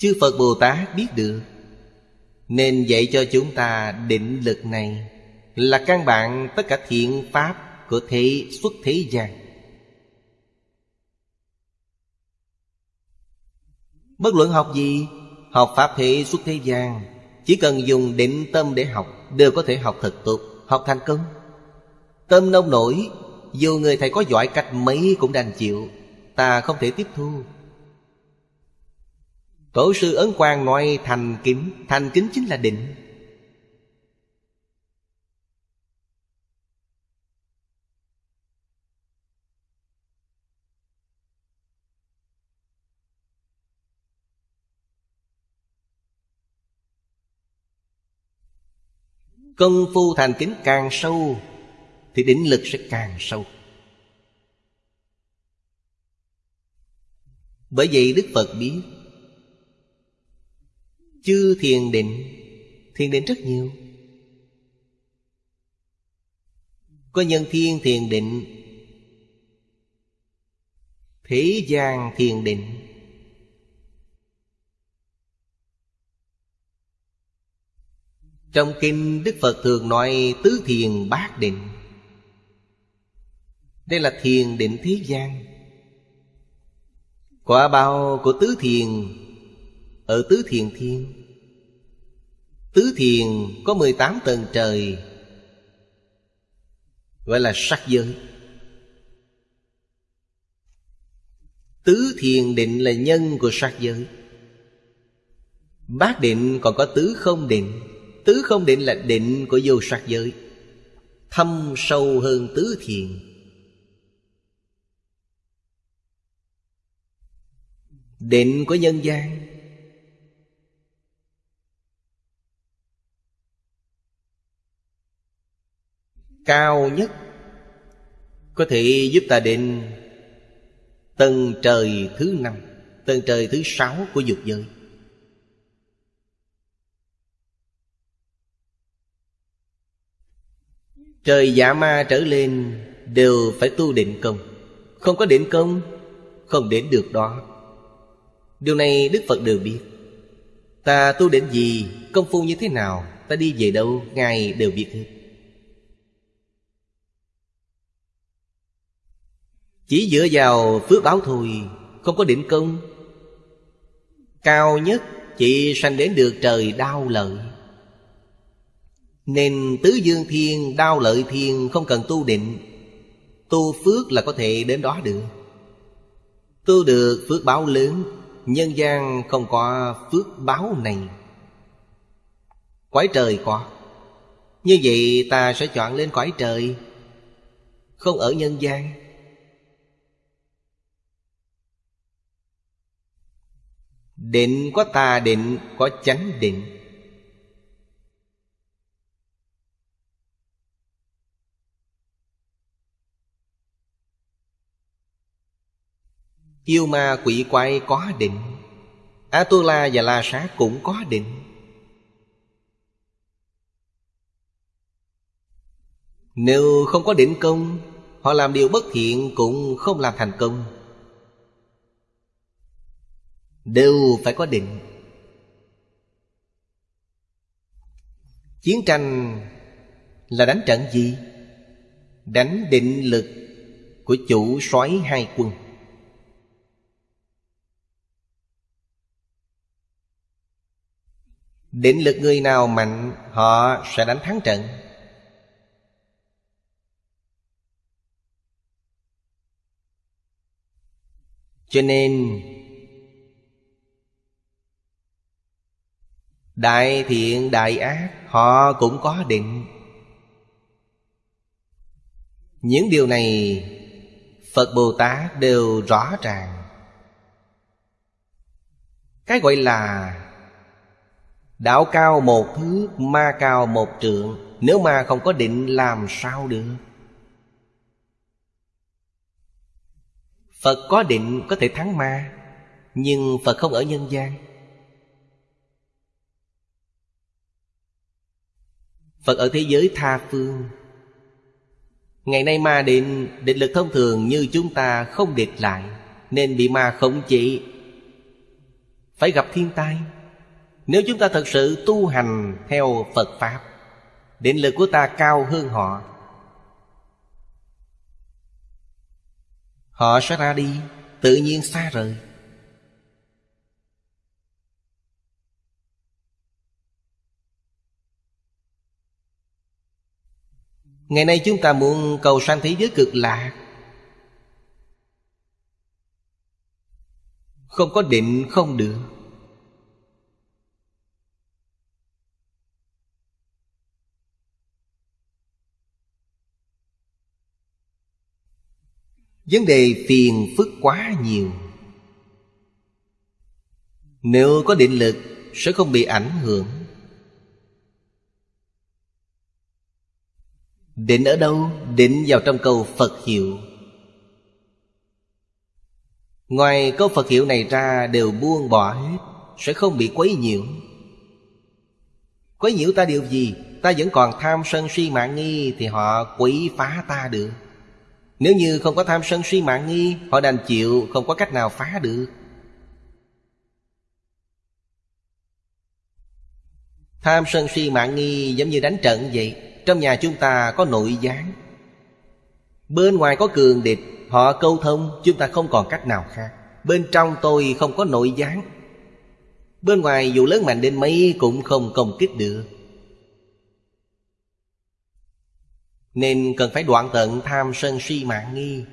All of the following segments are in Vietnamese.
Chư Phật Bồ Tát biết được. Nên dạy cho chúng ta định lực này Là căn bản tất cả thiện pháp của thế xuất thế gian. Bất luận học gì, Học Pháp thế xuất thế gian, Chỉ cần dùng định tâm để học Đều có thể học thật tốt, Học thành công. Tâm nông nổi, Dù người thầy có giỏi cách mấy cũng đành chịu, Ta không thể tiếp thu. Tổ sư Ấn Quang nói, thành kính Thành kính chính là định. Công phu thành kính càng sâu, Thì định lực sẽ càng sâu. Bởi vậy Đức Phật biết Chư thiền định Thiền định rất nhiều. Có nhân thiên thiền định, Thế gian thiền định. Trong kinh Đức Phật thường nói tứ thiền bát định. Đây là thiền định thế gian. Quả bao của tứ thiền ở tứ thiền thiên. Tứ thiền có 18 tầng trời, Gọi là sắc giới. Tứ thiền định là nhân của sắc giới. Bát định còn có tứ không định. Tứ không định là định của vô sắc giới. Thâm sâu hơn tứ thiền. Định của nhân gian. Cao nhất. Có thể giúp ta đến Tầng trời thứ năm, Tầng trời thứ sáu của dục giới. Trời dạ ma trở lên Đều phải tu định công. Không có định công, Không đến được đó. Điều này Đức Phật đều biết. Ta tu định gì, Công phu như thế nào, Ta đi về đâu, Ngài đều biết hết. Chỉ dựa vào phước báo thôi Không có định công. Cao nhất chỉ sanh đến được trời đau lợi. Nên tứ dương thiên, đau lợi thiên không cần tu định. Tu phước là có thể đến đó được. Tu được phước báo lớn Nhân gian không có phước báo này. Quái trời có. Như vậy ta sẽ chọn lên quái trời Không ở nhân gian. Định có tà định, Có chánh định. Yêu ma quỷ quái có định. A-tu-la và La Sát cũng có định. Nếu không có định công, Họ làm điều bất thiện cũng không làm thành công. Đều phải có định. Chiến tranh là đánh trận gì? Đánh định lực của chủ soái hai quân. Định lực người nào mạnh, Họ sẽ đánh thắng trận. Cho nên Đại thiện đại ác Họ cũng có định. Những điều này Phật Bồ Tát đều rõ ràng. Cái gọi là Đạo cao một thước, ma cao một trượng. Nếu ma không có định làm sao được? Phật có định có thể thắng ma. Nhưng Phật không ở nhân gian. Phật ở thế giới tha phương. Ngày nay ma định Định lực thông thường như chúng ta không địch lại, Nên bị ma khống chế. Phải gặp thiên tai. Nếu chúng ta thật sự tu hành theo Phật Pháp, Định lực của ta cao hơn họ. Họ sẽ ra đi, Tự nhiên xa rời. Ngày nay chúng ta muốn cầu sanh thế giới cực lạc. Không có định, không được. Vấn đề phiền phức quá nhiều. Nếu có định lực, Sẽ không bị ảnh hưởng. Định ở đâu? Định vào trong câu Phật hiệu. Ngoài câu Phật hiệu này ra đều buông bỏ hết, Sẽ không bị quấy nhiễu. Quấy nhiễu ta điều gì? Ta vẫn còn tham sân si mạng nghi Thì họ quấy phá ta được. Nếu như không có tham sân si mạng nghi, Họ đành chịu, không có cách nào phá được. Tham sân si mạng nghi giống như đánh trận vậy. Trong nhà chúng ta có nội gián. Bên ngoài có cường địch, Họ câu thông, chúng ta không còn cách nào khác. Bên trong tôi không có nội gián. Bên ngoài dù lớn mạnh đến mấy cũng không công kích được. Nên cần phải đoạn tận tham sân si mạng nghi.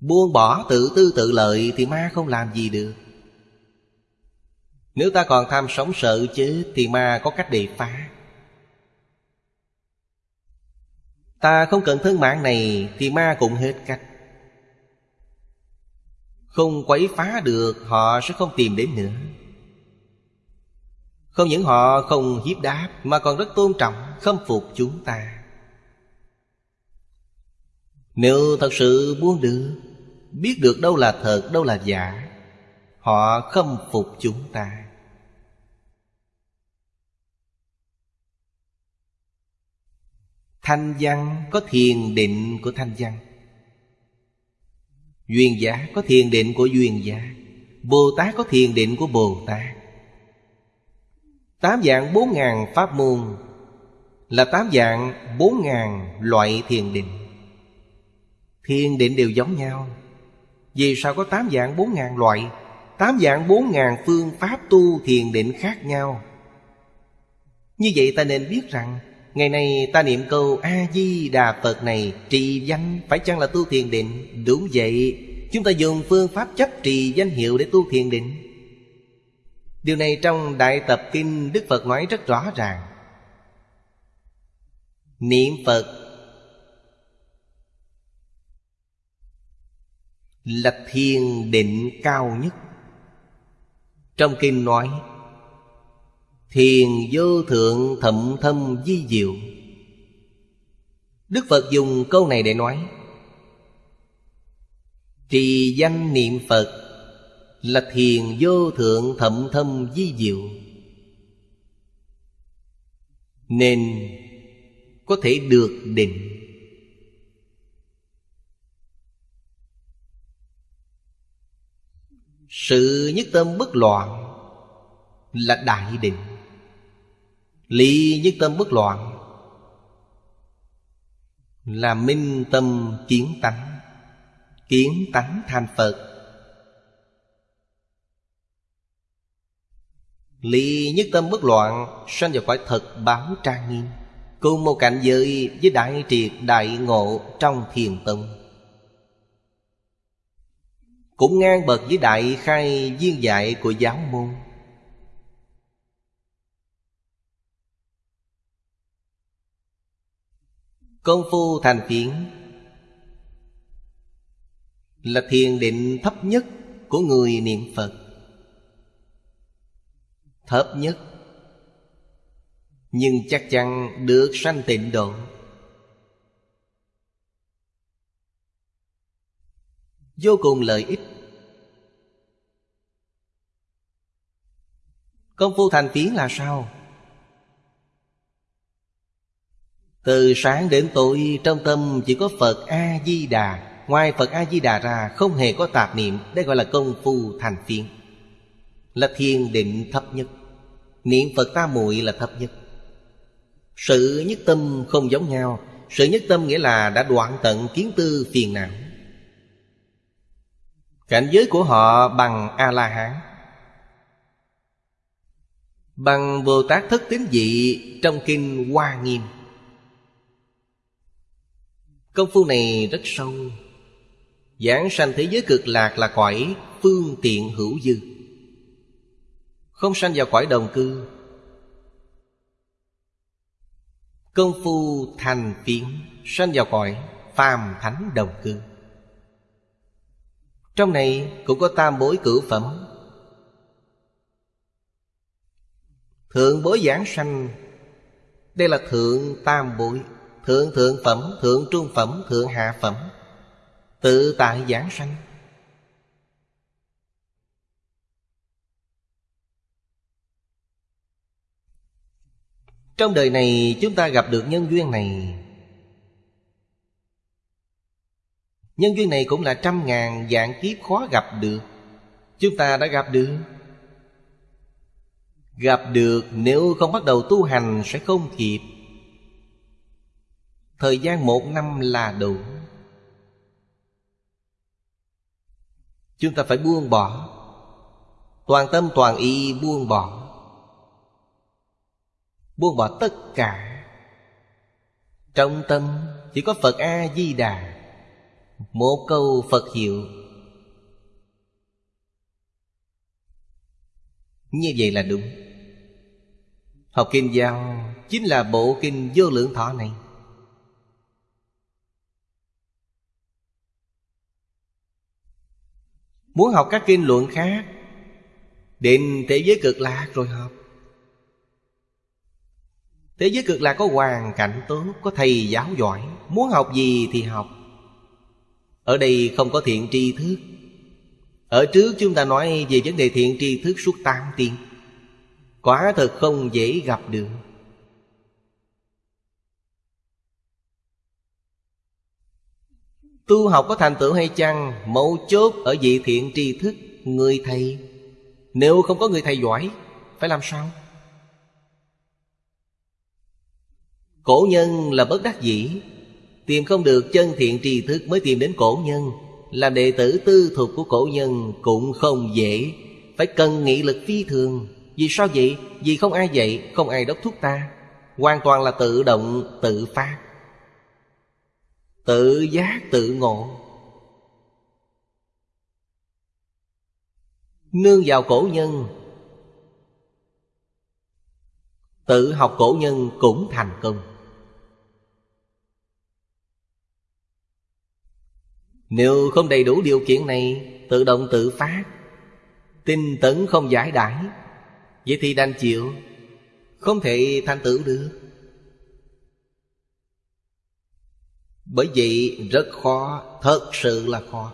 Buông bỏ tự tư tự lợi thì ma không làm gì được. Nếu ta còn tham sống sợ chứ, Thì ma có cách để phá. Ta không cần thân mạng này, Thì ma cũng hết cách. Không quấy phá được, Họ sẽ không tìm đến nữa. Không những họ không hiếp đáp, Mà còn rất tôn trọng, Khâm phục chúng ta. Nếu thật sự buông được, Biết được đâu là thật, Đâu là giả, Họ khâm phục chúng ta. Thanh văn có thiền định của thanh văn. Duyên giả có thiền định của duyên giả Bồ Tát có thiền định của Bồ Tát. Tám dạng bốn ngàn pháp môn Là tám dạng bốn ngàn loại thiền định. Thiền định đều giống nhau. Vì sao có tám dạng bốn ngàn loại? Tám dạng bốn ngàn phương pháp tu thiền định khác nhau. Như vậy ta nên biết rằng Ngày nay ta niệm câu A-di-đà Phật này Trì danh phải chăng là tu thiền định? Đúng vậy. Chúng ta dùng phương pháp chấp trì danh hiệu để tu thiền định. Điều này trong Đại Tập Kinh Đức Phật nói rất rõ ràng. Niệm Phật Là thiền định cao nhất. Trong kinh nói Thiền vô thượng thậm thâm di diệu. Đức Phật dùng câu này để nói, Trì danh niệm Phật Là thiền vô thượng thậm thâm di diệu. Nên có thể được định. Sự nhất tâm bất loạn Là đại định. Lý nhất tâm bất loạn, Là minh tâm kiến tánh Kiến tánh thành Phật. Lý nhất tâm bất loạn Sanh vào khỏi thật báo trang nghiêm, Cùng một cảnh giới với đại triệt đại ngộ trong thiền tông. Cũng ngang bậc với đại khai viên dạy của giáo môn. Công phu thành phiến Là thiền định thấp nhất của người niệm Phật. Thấp nhất. Nhưng chắc chắn được sanh tịnh độ. Vô cùng lợi ích. Công phu thành phiến là sao? Từ sáng đến tối, trong tâm chỉ có Phật A-di-đà. Ngoài Phật A-di-đà ra, không hề có tạp niệm. Đây gọi là công phu thành phiên. Là thiền định thấp nhất. Niệm Phật ta muội là thấp nhất. Sự nhất tâm không giống nhau. Sự nhất tâm nghĩa là đã đoạn tận kiến tư phiền não. Cảnh giới của họ bằng A-la-hán. Bằng Bồ Tát Thất Tín Dị Trong Kinh Hoa Nghiêm. Công phu này rất sâu. Giảng sanh thế giới cực lạc là cõi phương tiện hữu dư. Không sanh vào cõi đồng cư. Công phu thành phiến Sanh vào cõi phàm thánh đồng cư. Trong này cũng có tam bối cử phẩm. Thượng bối giảng sanh. Đây là thượng tam bối. Thượng thượng phẩm, thượng trung phẩm, thượng hạ phẩm. Tự tại giảng sanh. Trong đời này chúng ta gặp được nhân duyên này. Nhân duyên này cũng là trăm ngàn dạng kiếp khó gặp được. Chúng ta đã gặp được. Gặp được nếu không bắt đầu tu hành sẽ không kịp Thời gian một năm là đủ. Chúng ta phải buông bỏ. Toàn tâm toàn ý buông bỏ. Buông bỏ tất cả. Trong tâm chỉ có Phật A-di-đà. Một câu Phật hiệu. Như vậy là đúng. Học kinh giao Chính là bộ kinh vô lượng thọ này. Muốn học các kinh luận khác. Đến thế giới cực lạc rồi học. Thế giới cực lạc có hoàn cảnh tốt, Có thầy giáo giỏi. Muốn học gì thì học. Ở đây không có thiện tri thức. Ở trước chúng ta nói về vấn đề thiện tri thức suốt tám tiếng. Quả thật không dễ gặp được. Tu học có thành tựu hay chăng? Mấu chốt ở vị thiện tri thức, Người thầy. Nếu không có người thầy giỏi, Phải làm sao? Cổ nhân là bất đắc dĩ. Tìm không được chân thiện tri thức Mới tìm đến cổ nhân. Làm đệ tử tư thuộc của cổ nhân Cũng không dễ. Phải cần nghị lực phi thường. Vì sao vậy? Vì không ai dạy, Không ai đốc thúc ta. Hoàn toàn là tự động, tự phát. Tự giác tự ngộ. Nương vào cổ nhân, Tự học cổ nhân cũng thành công. Nếu không đầy đủ điều kiện này, Tự động tự phát, Tinh tấn không giải đãi, Vậy thì đành chịu, Không thể thành tựu được. Bởi vậy rất khó, Thật sự là khó.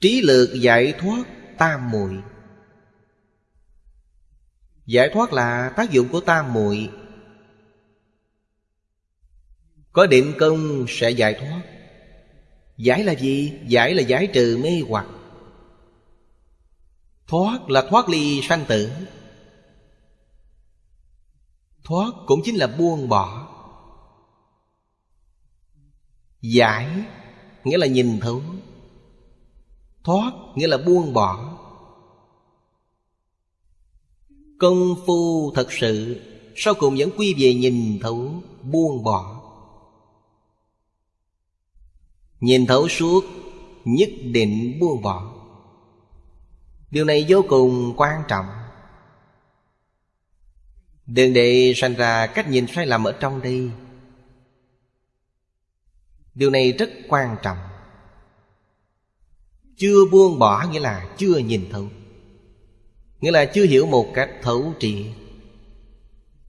Trí lược giải thoát tam muội. Giải thoát là tác dụng của tam muội có định công sẽ giải thoát. Giải là gì? Giải là giải trừ mê hoặc. Thoát là thoát ly sanh tử. Thoát cũng chính là buông bỏ. Giải nghĩa là nhìn thấu. Thoát nghĩa là buông bỏ. Công phu thật sự, Sau cùng vẫn quy về nhìn thấu, Buông bỏ. Nhìn thấu suốt, Nhất định buông bỏ. Điều này vô cùng quan trọng. Đừng để sanh ra cách nhìn sai lầm ở trong đây. Điều này rất quan trọng. Chưa buông bỏ nghĩa là chưa nhìn thấu. Nghĩa là chưa hiểu một cách thấu triệt.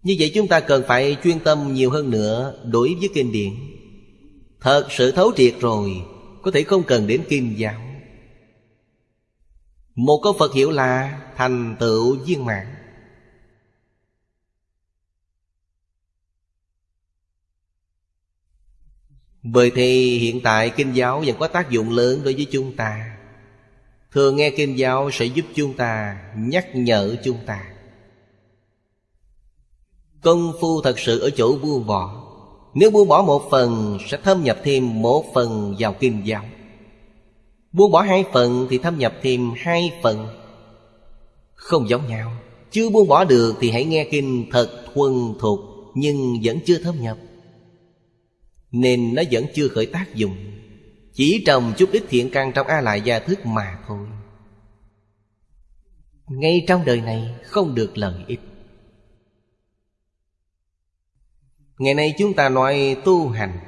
Như vậy chúng ta cần phải chuyên tâm nhiều hơn nữa Đối với kinh điển. Thật sự thấu triệt rồi, Có thể không cần đến kinh giáo. Một câu Phật hiểu là Thành tựu viên mãn. Bởi thì hiện tại kinh giáo vẫn có tác dụng lớn đối với chúng ta. Thường nghe kinh giáo sẽ giúp chúng ta Nhắc nhở chúng ta. Công phu thật sự ở chỗ buông bỏ. Nếu buông bỏ một phần, Sẽ thâm nhập thêm một phần vào kinh giáo. Buông bỏ hai phần thì thâm nhập thêm hai phần. Không giống nhau. Chưa buông bỏ được thì hãy nghe kinh thật thuần thuộc Nhưng vẫn chưa thâm nhập. Nên nó vẫn chưa khởi tác dụng. Chỉ trồng chút ít thiện căn trong A Lại Gia Thức mà thôi. Ngay trong đời này không được lợi ích. Ngày nay chúng ta nói tu hành.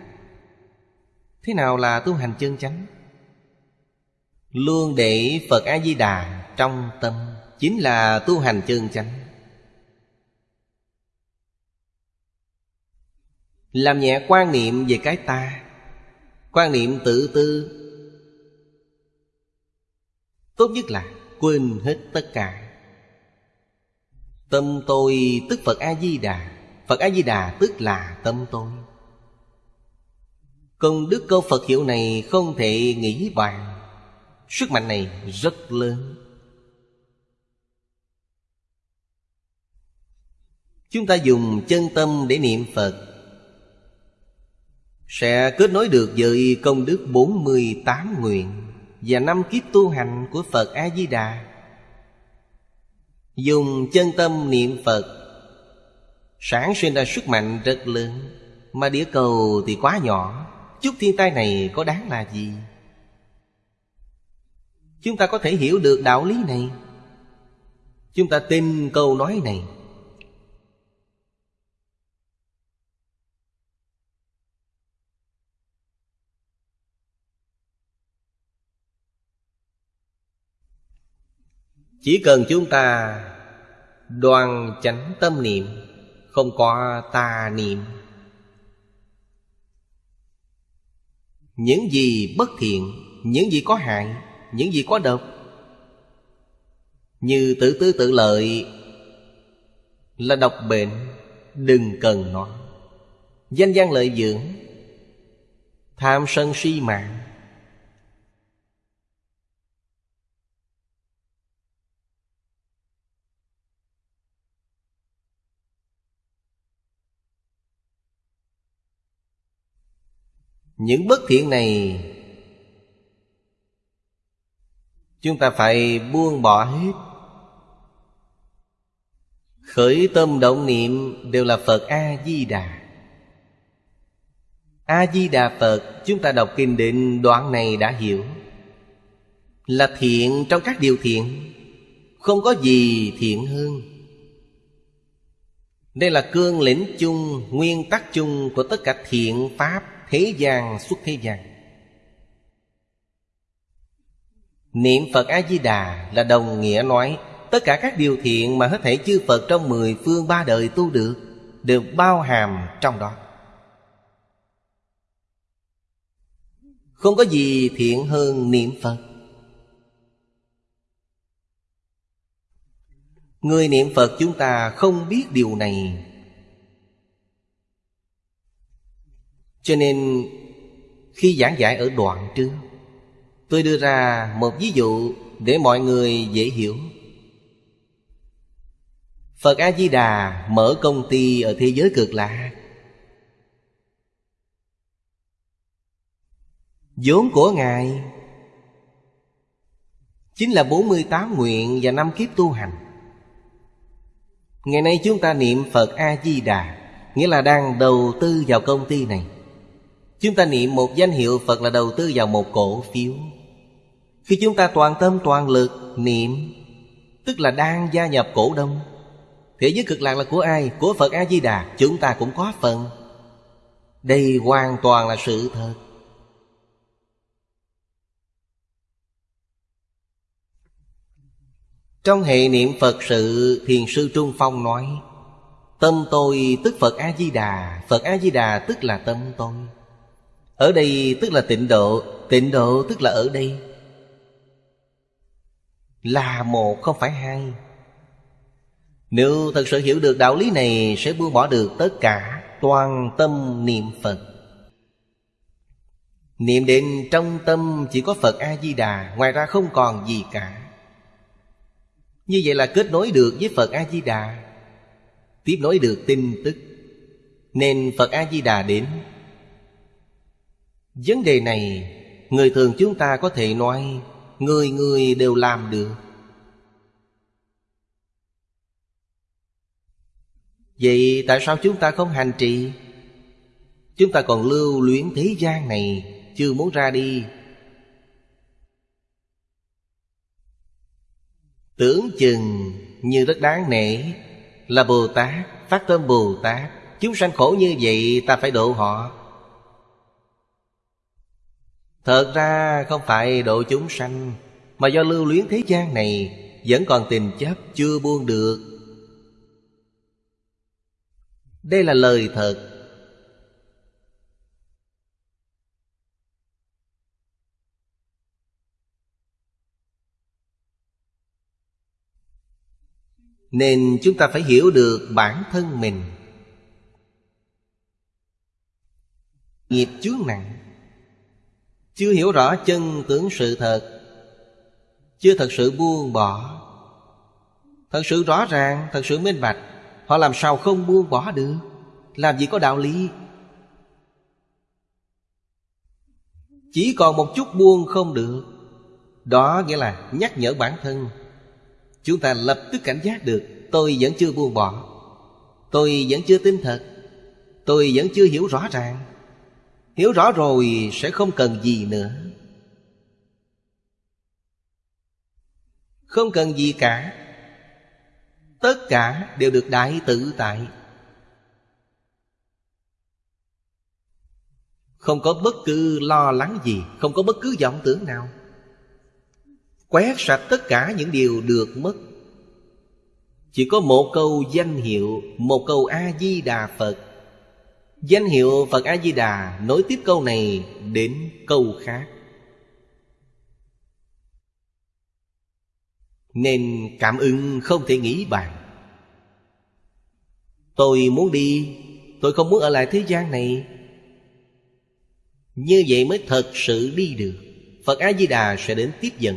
Thế nào là tu hành chân chánh? Luôn để Phật A-di-đà trong tâm Chính là tu hành chân chánh. Làm nhẹ quan niệm về cái ta, Quan niệm tự tư. Tốt nhất là quên hết tất cả. Tâm tôi tức Phật A-di-đà. Phật A-di-đà tức là tâm tôi. Công đức câu Phật hiệu này không thể nghĩ bàn. Sức mạnh này rất lớn. Chúng ta dùng chân tâm để niệm Phật. Sẽ kết nối được với công đức 48 nguyện Và năm kiếp tu hành của Phật A-di-đà Dùng chân tâm niệm Phật Sản sinh ra sức mạnh rất lớn, Mà địa cầu thì quá nhỏ. Chút thiên tai này có đáng là gì? Chúng ta có thể hiểu được đạo lý này. Chúng ta tin câu nói này. Chỉ cần chúng ta đoàn chánh tâm niệm không có tà niệm. Những gì bất thiện, những gì có hại, những gì có độc, như tự tư tự lợi là độc bệnh, đừng cần nó. Danh gian lợi dưỡng, tham sân si mạng Những bất thiện này, Chúng ta phải buông bỏ hết. Khởi tâm động niệm đều là Phật A-di-đà. A-di-đà Phật, Chúng ta đọc kinh định đoạn này đã hiểu. Là thiện trong các điều thiện, Không có gì thiện hơn. Đây là cương lĩnh chung, Nguyên tắc chung của tất cả thiện pháp thế gian xuất thế gian. Niệm Phật A-di-đà là đồng nghĩa nói, Tất cả các điều thiện mà hết thể chư Phật trong mười phương ba đời tu được, Đều bao hàm trong đó. Không có gì thiện hơn niệm Phật. Người niệm Phật chúng ta không biết điều này Cho nên, khi giảng giải ở đoạn trước, Tôi đưa ra một ví dụ để mọi người dễ hiểu. Phật A-di-đà mở công ty ở thế giới cực lạ. Vốn của Ngài Chính là 48 nguyện và năm kiếp tu hành. Ngày nay chúng ta niệm Phật A-di-đà, Nghĩa là đang đầu tư vào công ty này. Chúng ta niệm một danh hiệu Phật là đầu tư vào một cổ phiếu. Khi chúng ta toàn tâm, toàn lực niệm, Tức là đang gia nhập cổ đông, Thế giới cực lạc là của ai? Của Phật A-di-đà. Chúng ta cũng có phần. Đây hoàn toàn là sự thật. Trong hệ niệm Phật sự, Thiền sư Trung Phong nói, Tâm tôi tức Phật A-di-đà. Phật A-di-đà tức là tâm tôi. Ở đây tức là tịnh độ Tịnh độ tức là ở đây. Là một, không phải hai. Nếu thật sự hiểu được đạo lý này, Sẽ buông bỏ được tất cả Toàn tâm niệm Phật. Niệm đến trong tâm chỉ có Phật A-di-đà, Ngoài ra không còn gì cả. Như vậy là kết nối được với Phật A-di-đà, Tiếp nối được tin tức. Nên Phật A-di-đà đến. Vấn đề này, Người thường chúng ta có thể nói, Người người đều làm được. Vậy tại sao chúng ta không hành trì? Chúng ta còn lưu luyến thế gian này, Chưa muốn ra đi. Tưởng chừng như rất đáng nể, Là Bồ Tát, Phát tâm Bồ Tát, Chúng sanh khổ như vậy ta phải độ họ. Thật ra không phải độ chúng sanh, Mà do lưu luyến thế gian này, Vẫn còn tình chấp chưa buông được. Đây là lời thật. Nên chúng ta phải hiểu được bản thân mình. Nghiệp chướng nặng chưa hiểu rõ chân tướng sự thật Chưa thật sự buông bỏ. Thật sự rõ ràng, thật sự minh bạch Họ làm sao không buông bỏ được? Làm gì có đạo lý? Chỉ còn một chút buông không được Đó nghĩa là nhắc nhở bản thân. Chúng ta lập tức cảnh giác được Tôi vẫn chưa buông bỏ Tôi vẫn chưa tin thật Tôi vẫn chưa hiểu rõ ràng. Hiểu rõ rồi sẽ không cần gì nữa. Không cần gì cả. Tất cả đều được đại tự tại. Không có bất cứ lo lắng gì, Không có bất cứ vọng tưởng nào. Quét sạch tất cả những điều được mất. Chỉ có một câu danh hiệu, Một câu A-di-đà Phật. Danh hiệu Phật A-di-đà nối tiếp câu này đến câu khác. Nên cảm ứng không thể nghĩ bàn. Tôi muốn đi, Tôi không muốn ở lại thế gian này. Như vậy mới thật sự đi được. Phật A-di-đà sẽ đến tiếp dẫn.